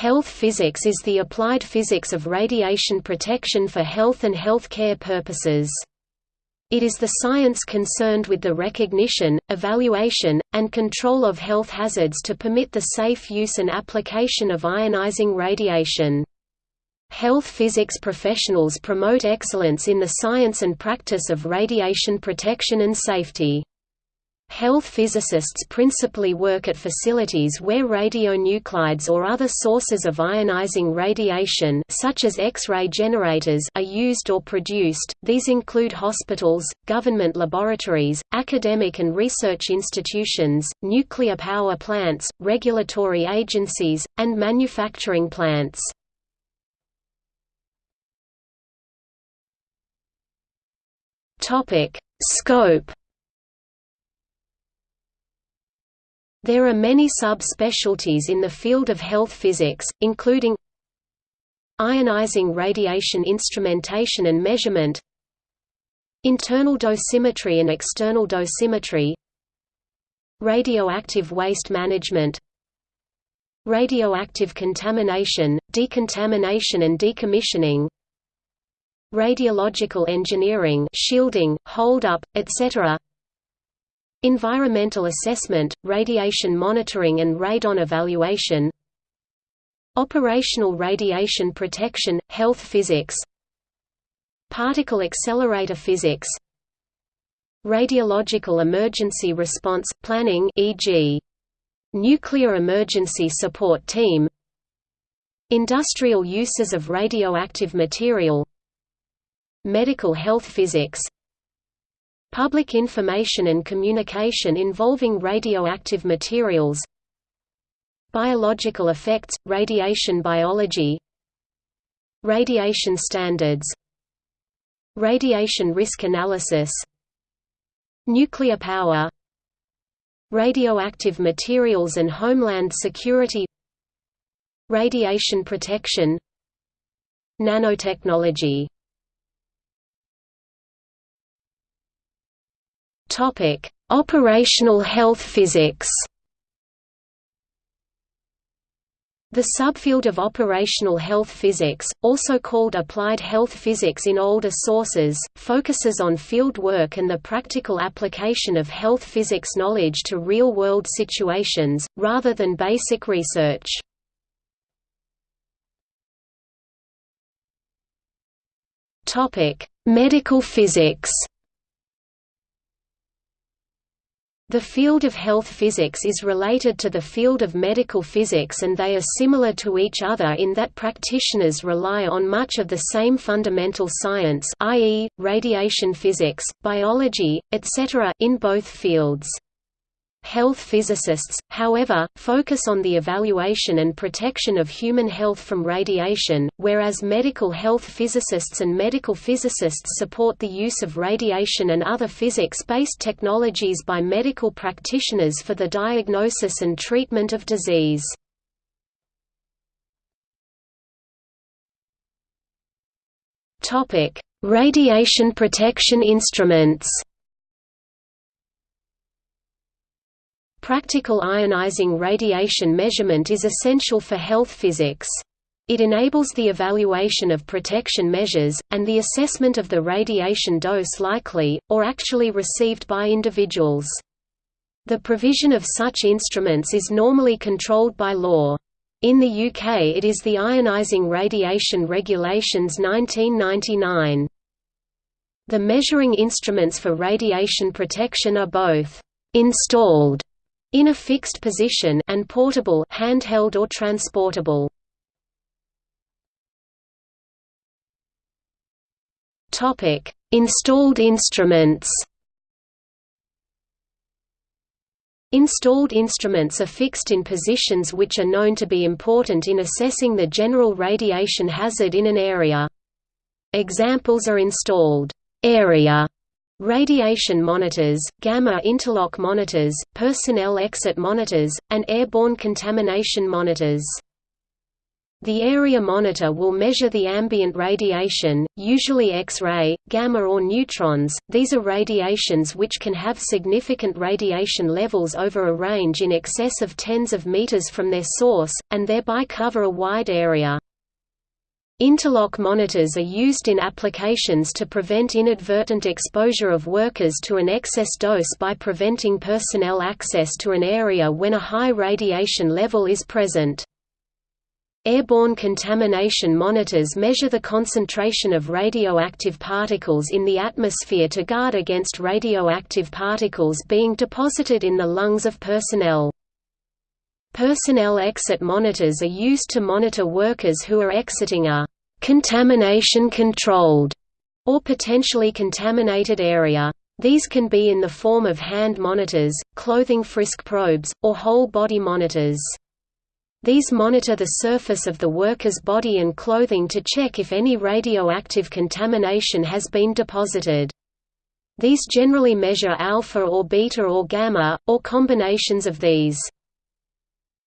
Health physics is the applied physics of radiation protection for health and healthcare purposes. It is the science concerned with the recognition, evaluation, and control of health hazards to permit the safe use and application of ionizing radiation. Health physics professionals promote excellence in the science and practice of radiation protection and safety. Health physicists principally work at facilities where radionuclides or other sources of ionizing radiation such as X-ray generators are used or produced. These include hospitals, government laboratories, academic and research institutions, nuclear power plants, regulatory agencies, and manufacturing plants. Topic: Scope There are many sub-specialties in the field of health physics, including ionizing radiation instrumentation and measurement internal dosimetry and external dosimetry radioactive waste management radioactive contamination, decontamination and decommissioning radiological engineering shielding, hold-up, etc. Environmental assessment, radiation monitoring and radon evaluation Operational radiation protection, health physics Particle accelerator physics Radiological emergency response, planning e.g. Nuclear Emergency Support Team Industrial uses of radioactive material Medical health physics Public information and communication involving radioactive materials Biological effects, radiation biology Radiation standards Radiation risk analysis Nuclear power Radioactive materials and homeland security Radiation protection Nanotechnology Topic: Operational health physics. The subfield of operational health physics, also called applied health physics in older sources, focuses on field work and the practical application of health physics knowledge to real-world situations, rather than basic research. Medical physics The field of health physics is related to the field of medical physics and they are similar to each other in that practitioners rely on much of the same fundamental science i.e., radiation physics, biology, etc. in both fields. Health physicists, however, focus on the evaluation and protection of human health from radiation, whereas medical health physicists and medical physicists support the use of radiation and other physics-based technologies by medical practitioners for the diagnosis and treatment of disease. Radiation protection instruments Practical ionizing radiation measurement is essential for health physics. It enables the evaluation of protection measures, and the assessment of the radiation dose likely, or actually received by individuals. The provision of such instruments is normally controlled by law. In the UK it is the Ionising Radiation Regulations 1999. The measuring instruments for radiation protection are both «installed» in a fixed position and portable handheld or transportable. Topic: Installed instruments. Installed instruments are fixed in positions which are known to be important in assessing the general radiation hazard in an area. Examples are installed area radiation monitors, gamma interlock monitors, personnel exit monitors, and airborne contamination monitors. The area monitor will measure the ambient radiation, usually X-ray, gamma or neutrons. These are radiations which can have significant radiation levels over a range in excess of tens of meters from their source, and thereby cover a wide area. Interlock monitors are used in applications to prevent inadvertent exposure of workers to an excess dose by preventing personnel access to an area when a high radiation level is present. Airborne contamination monitors measure the concentration of radioactive particles in the atmosphere to guard against radioactive particles being deposited in the lungs of personnel. Personnel exit monitors are used to monitor workers who are exiting a contamination-controlled or potentially contaminated area. These can be in the form of hand monitors, clothing frisk probes, or whole-body monitors. These monitor the surface of the worker's body and clothing to check if any radioactive contamination has been deposited. These generally measure alpha or beta or gamma, or combinations of these.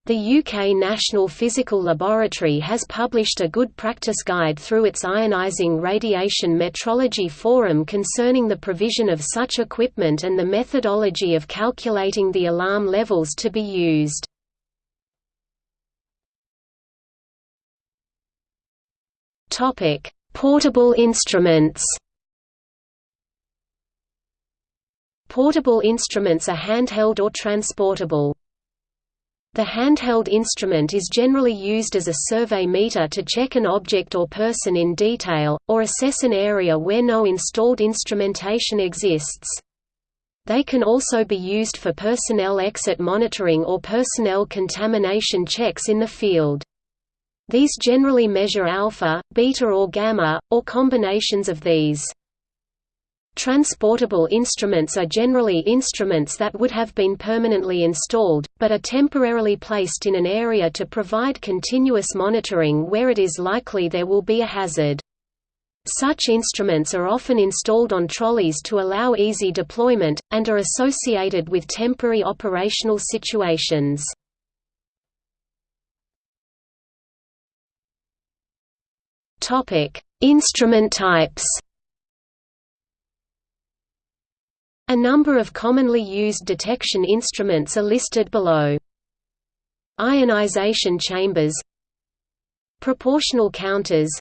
The UK National Physical Laboratory has published a good practice guide through its Ionising Radiation Metrology Forum concerning the provision of such equipment and the methodology of calculating the alarm levels to be used. Portable instruments. Portable instruments are handheld or transportable. The handheld instrument is generally used as a survey meter to check an object or person in detail, or assess an area where no installed instrumentation exists. They can also be used for personnel exit monitoring or personnel contamination checks in the field. These generally measure alpha, beta or gamma, or combinations of these. Transportable instruments are generally instruments that would have been permanently installed, but are temporarily placed in an area to provide continuous monitoring where it is likely there will be a hazard. Such instruments are often installed on trolleys to allow easy deployment, and are associated with temporary operational situations. Instrument types. A number of commonly used detection instruments are listed below. Ionization chambers Proportional counters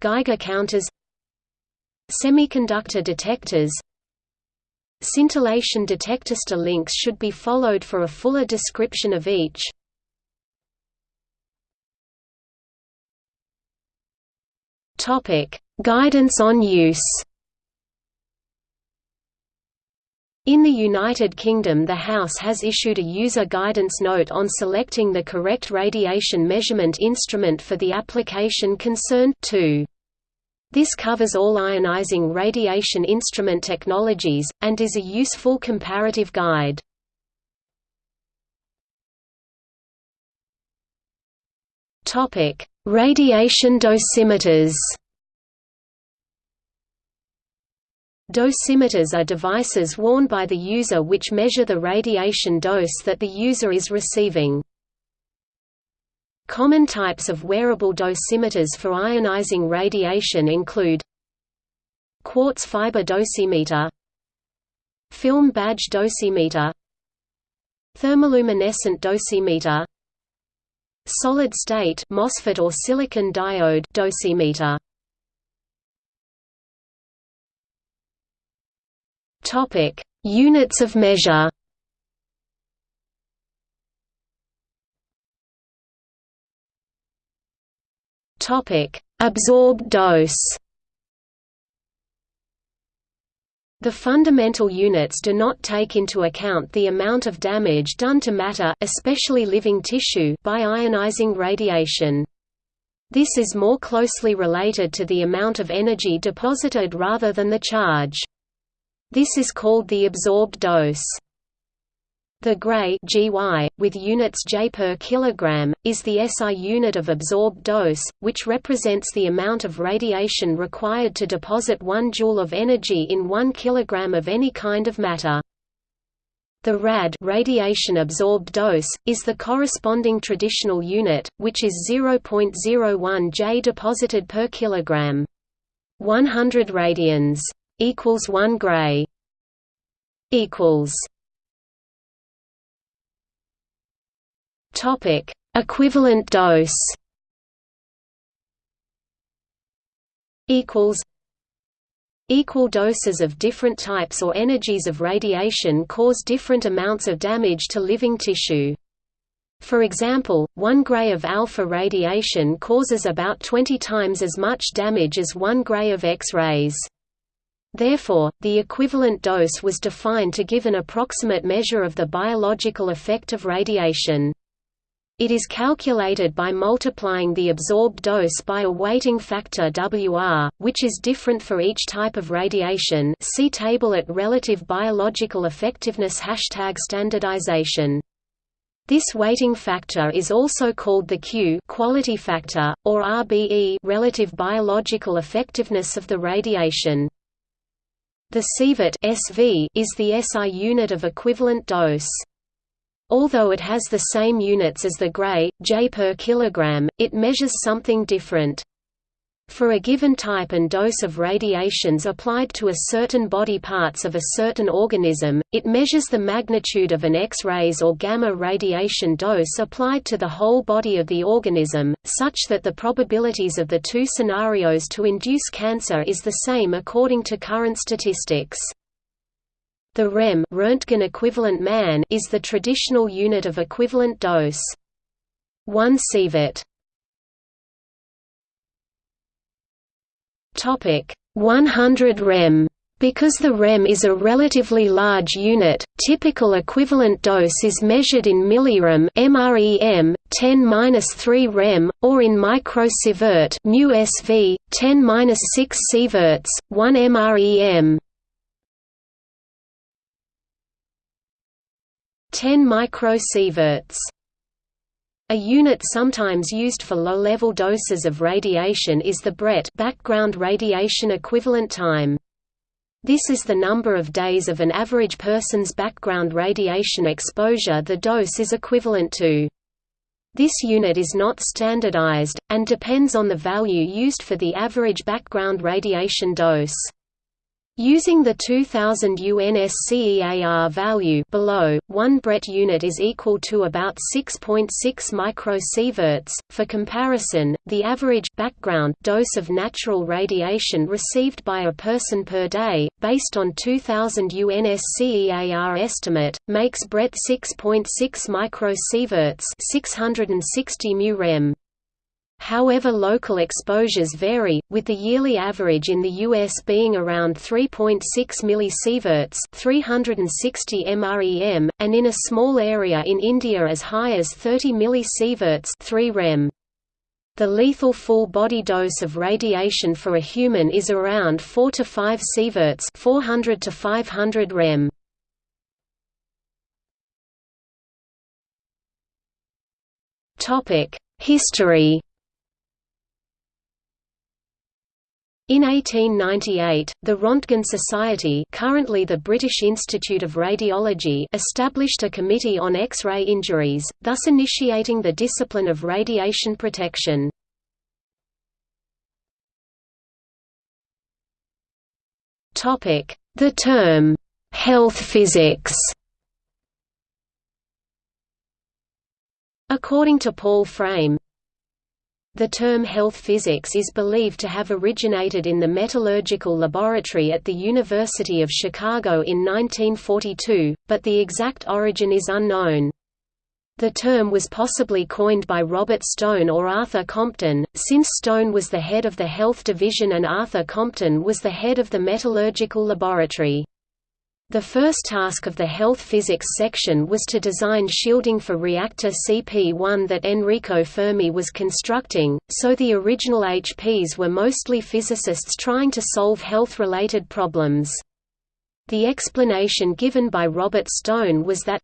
Geiger counters Semiconductor detectors Scintillation detectors links should be followed for a fuller description of each. Topic: Guidance on use. In the United Kingdom the House has issued a user guidance note on selecting the correct radiation measurement instrument for the application concerned too. This covers all ionizing radiation instrument technologies, and is a useful comparative guide. Radiation dosimeters Dosimeters are devices worn by the user which measure the radiation dose that the user is receiving. Common types of wearable dosimeters for ionizing radiation include Quartz fiber dosimeter Film badge dosimeter Thermoluminescent dosimeter Solid-state MOSFET or silicon diode dosimeter. Topic: Units of measure. Topic: Absorbed dose. The fundamental units do not take into account the amount of damage done to matter especially living tissue by ionizing radiation. This is more closely related to the amount of energy deposited rather than the charge. This is called the absorbed dose. The Gray GY, with units J per kilogram, is the SI unit of absorbed dose, which represents the amount of radiation required to deposit 1 joule of energy in 1 kilogram of any kind of matter. The rad radiation absorbed dose, is the corresponding traditional unit, which is 0.01 J deposited per kilogram. 100 radians equals 1 gray equals Topic equivalent dose equals Equal doses of different types or energies of radiation cause different amounts of damage to living tissue. For example, 1 gray of alpha radiation causes about 20 times as much damage as 1 gray of X-rays. Therefore, the equivalent dose was defined to give an approximate measure of the biological effect of radiation. It is calculated by multiplying the absorbed dose by a weighting factor WR, which is different for each type of radiation see table at Relative Biological Effectiveness Hashtag standardization. This weighting factor is also called the Q quality factor, or RBE relative biological effectiveness of the radiation. The sievert SV is the SI unit of equivalent dose. Although it has the same units as the Gray, J per kilogram, it measures something different. For a given type and dose of radiations applied to a certain body parts of a certain organism, it measures the magnitude of an X-rays or gamma radiation dose applied to the whole body of the organism, such that the probabilities of the two scenarios to induce cancer is the same according to current statistics. The rem Röntgen equivalent man is the traditional unit of equivalent dose. 1 sievert. Topic 100 rem. Because the rem is a relatively large unit, typical equivalent dose is measured in millirem (mrem) 10^-3 rem, or in microsievert (μSV) 10^-6 sieverts, 1 mrem. 10 microsieverts. A unit sometimes used for low-level doses of radiation is the BRET background radiation equivalent time. This is the number of days of an average person's background radiation exposure the dose is equivalent to. This unit is not standardized, and depends on the value used for the average background radiation dose. Using the 2000 UNSCEAR value below, 1 BRET unit is equal to about 6.6 microsieverts. For comparison, the average background dose of natural radiation received by a person per day, based on 2000 UNSCEAR estimate, makes BRET 6.6 microsieverts, 660 mu rem. However local exposures vary, with the yearly average in the US being around 3.6 millisieverts 360 mrem, and in a small area in India as high as 30 millisieverts 3 rem. The lethal full body dose of radiation for a human is around 4 to 5 sieverts 400 to 500 rem. History In 1898, the Rontgen Society currently the British Institute of Radiology established a committee on X-ray injuries, thus initiating the discipline of radiation protection. The term, "'health physics' According to Paul Frame, the term health physics is believed to have originated in the metallurgical laboratory at the University of Chicago in 1942, but the exact origin is unknown. The term was possibly coined by Robert Stone or Arthur Compton, since Stone was the head of the health division and Arthur Compton was the head of the metallurgical laboratory. The first task of the health physics section was to design shielding for reactor CP1 that Enrico Fermi was constructing, so the original HPs were mostly physicists trying to solve health-related problems. The explanation given by Robert Stone was that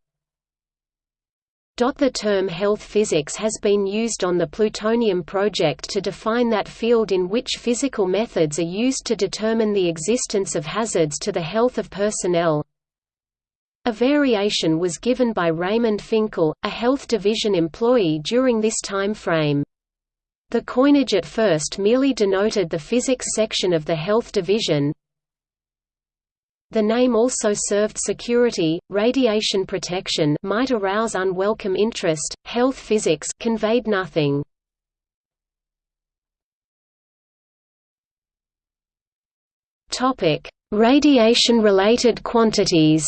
the term health physics has been used on the plutonium project to define that field in which physical methods are used to determine the existence of hazards to the health of personnel. A variation was given by Raymond Finkel, a Health Division employee during this time frame. The coinage at first merely denoted the physics section of the Health Division. The name also served security, radiation protection might arouse unwelcome interest, health physics conveyed nothing. Radiation-related quantities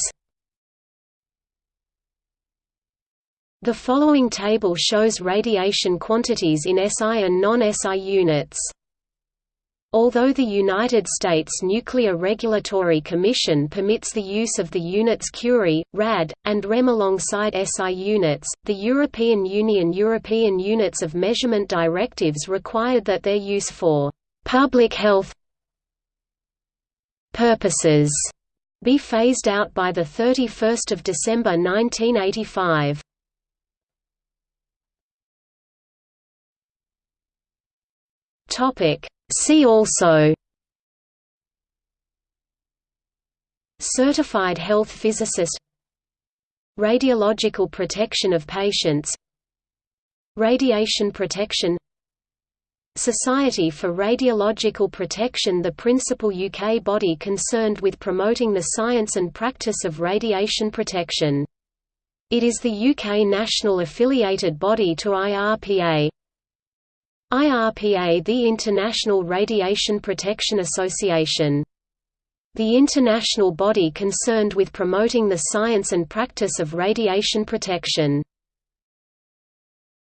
The following table shows radiation quantities in SI and non-SI units. Although the United States Nuclear Regulatory Commission permits the use of the units Curie, rad, and rem alongside SI units, the European Union European Units of Measurement Directives required that their use for «public health purposes» be phased out by 31 December 1985. Topic. See also Certified health physicist Radiological protection of patients Radiation protection Society for Radiological Protection the principal UK body concerned with promoting the science and practice of radiation protection. It is the UK national affiliated body to IRPA. IRPA the International Radiation Protection Association. The international body concerned with promoting the science and practice of radiation protection.